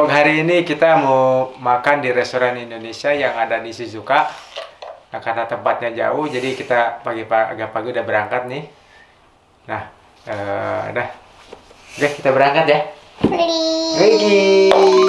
vlog hari ini kita mau makan di restoran Indonesia yang ada di Shizuoka. Nah, karena tempatnya jauh, jadi kita pagi-pagi agak pagi udah berangkat nih. Nah, eh, dah. Oke, kita berangkat ya. Pergi.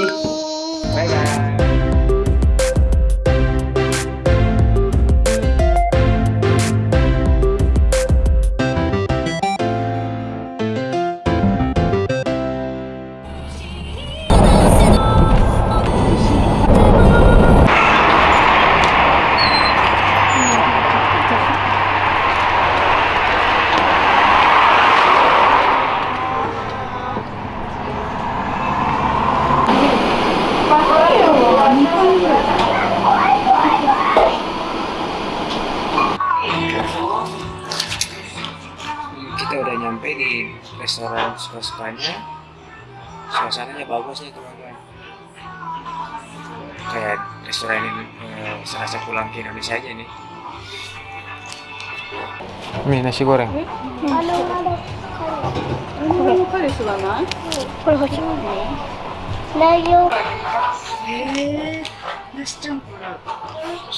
kita udah nyampe di restoran suka-sukanya suasananya bagus nih teman-teman kayak restoran ini eh, serasa pulang ke Indonesia aja nih Ini nasi goreng 彼氏がないこれ欲しい大丈夫 へえ梨チャンプル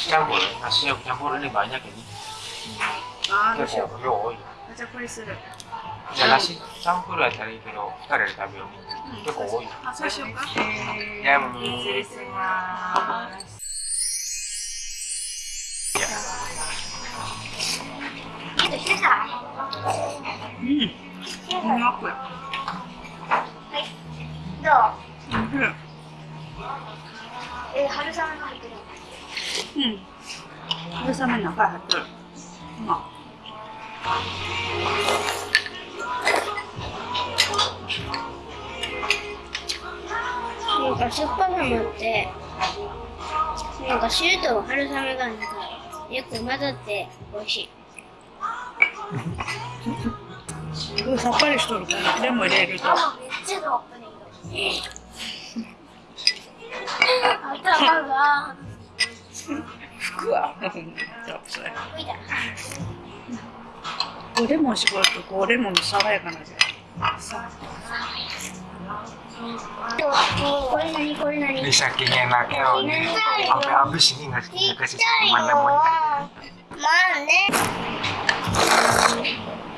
campur nasi campur ini banyak ini あ ガチャポする。じゃあ、ラシチンプルはけど、人で食べよう。結構多い。あ、そうしようか。や、失礼します。い。や。うん。うまく。はい。どう。うん。えー、春雨が入ってる。うん。春雨の中入ってる。うまっ。なんか酸っぱさもあってなんか汁と春雨がなんかよく混ざって美味しい。すごいさっぱりしとるからでも入れると。頭が。服はこうレモン絞るとこレモン爽やかな味。がこれ何これ何これこれ何これ何これ何これ何これ何これ何こ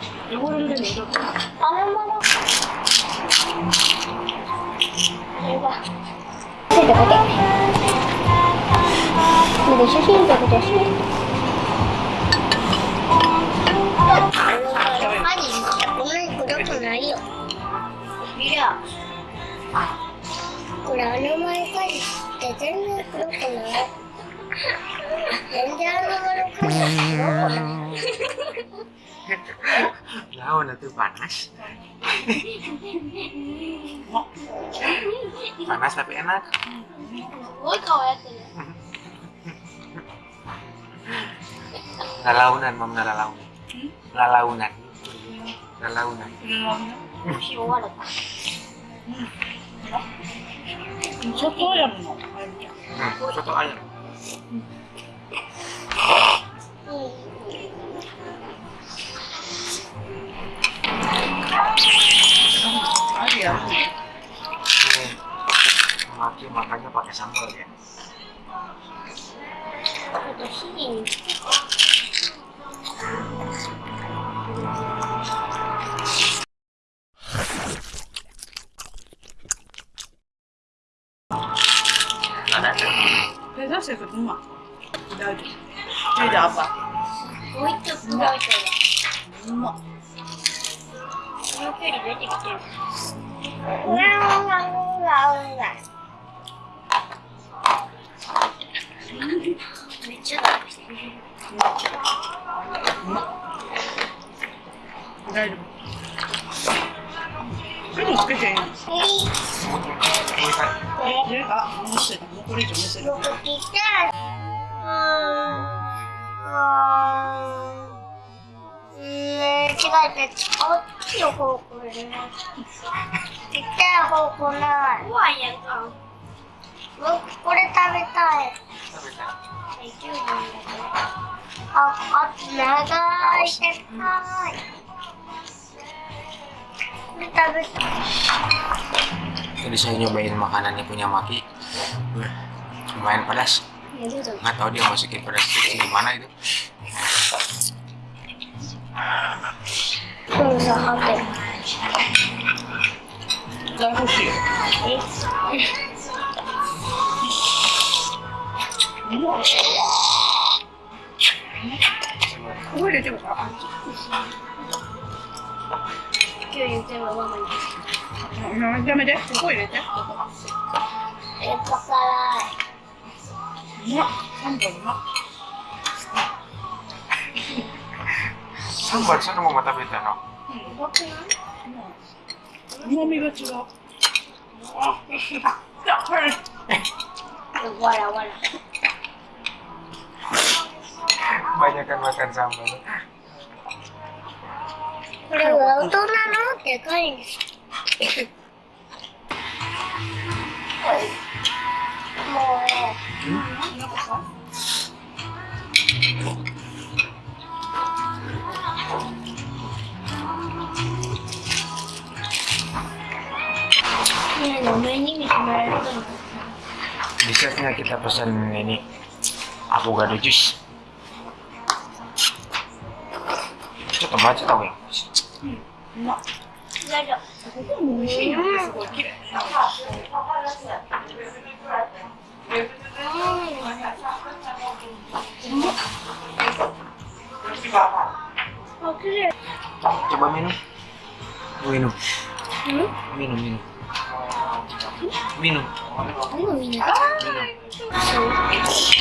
れ何これ何これ何これ何これ何これ何これ何これ何これ何これ何 해요. 나는 말까지 대전을 그렇구나. 연기하는 거로 그렇구나. Lawan itu panas. panas tapi enak. Woi kau ya Lalaunan, mam lalaunan. Lalaunan. Lalaunan. Lalaunan. Soto ayam soto ayam. Ayam. Makannya pakai sambal ya. え、出してるうまい。大丈夫。手であば。もう一つ食べうまこの距離出てきてる。うわうわうわう。めっちゃ食べてる。うま大丈夫。でもつけてんあ、もうせうこれ以上もせる違えた、こっちの方向に。行った方向ない。怖いやんか。僕、これ食べたい。食べたい。あ、あ、長い、い。Jadi saya nyobain makanannya punya Maki. Lumayan pedas. Nggak tahu dia masukin pedas itu gimana itu. Gue udah coba. 欲しいよここ入れてもか今日言ってもママにうんやめてここ入れてやっぱ辛うまっ三本うまっ Sambar, sana mau mata beta no? い怖くないうまみが違うあじゃあこれわらわら Banyak kan makan sambal. これは大人のでかいんですもうねなんかさねえ目に見てもらえるかな Bisa nggak kita pesan ini avocado juice? Itu tomat tahu ya? うまっ大丈ここも美味しいよすごい綺麗夫あ、綺麗 Coba minum. Minum. うん Minum, minum. Minum. でもみんな Minum.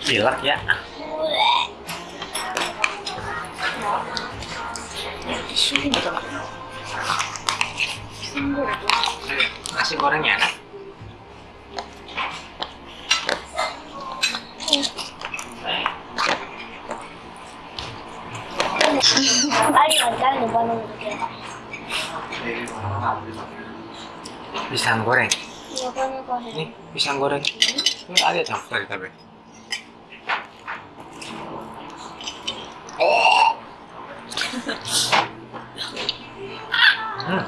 Gilak ya. Nasi gorengnya enak. pisang goreng ini pisang goreng ini ada dong dari tapi hmm, hmm.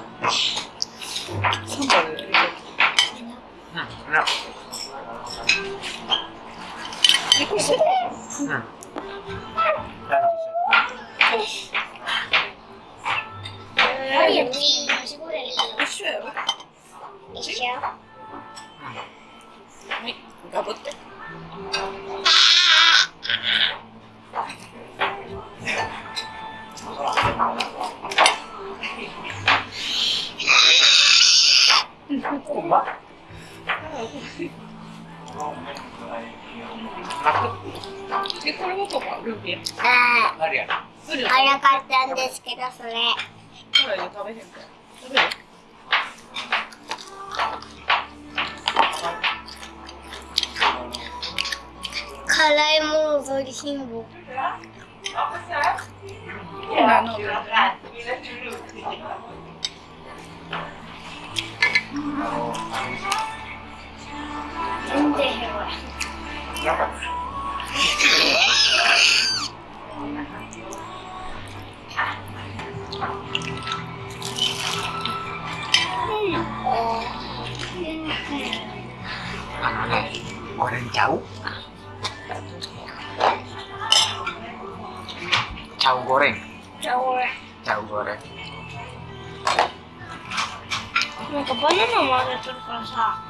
Hmm, enak. Hmm. えこれはパパルビーあ ya? ルビーあなかったんですけどそれ。これ食べへんから食べる辛いものぞりしんぼ。あの全然へわ Kenapa? Ano na? Goreng jauh? Cau goreng. Jauh. Goreng. Nah, ke mana namanya tuh rasa?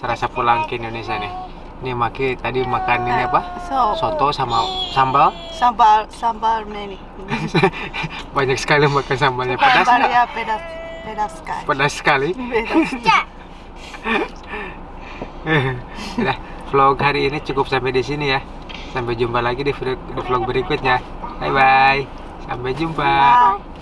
Serasa pulang ke Indonesia nih. Nih Maki tadi makan ini apa? So, Soto sama sambal. sambal, sambal many. Banyak sekali makan sambalnya pedas. Sambal ya pedas, pedas kali. Pedas sekali. Udah, vlog hari ini cukup sampai di sini ya. Sampai jumpa lagi di vlog, di vlog berikutnya. Bye bye. Sampai jumpa. Bye.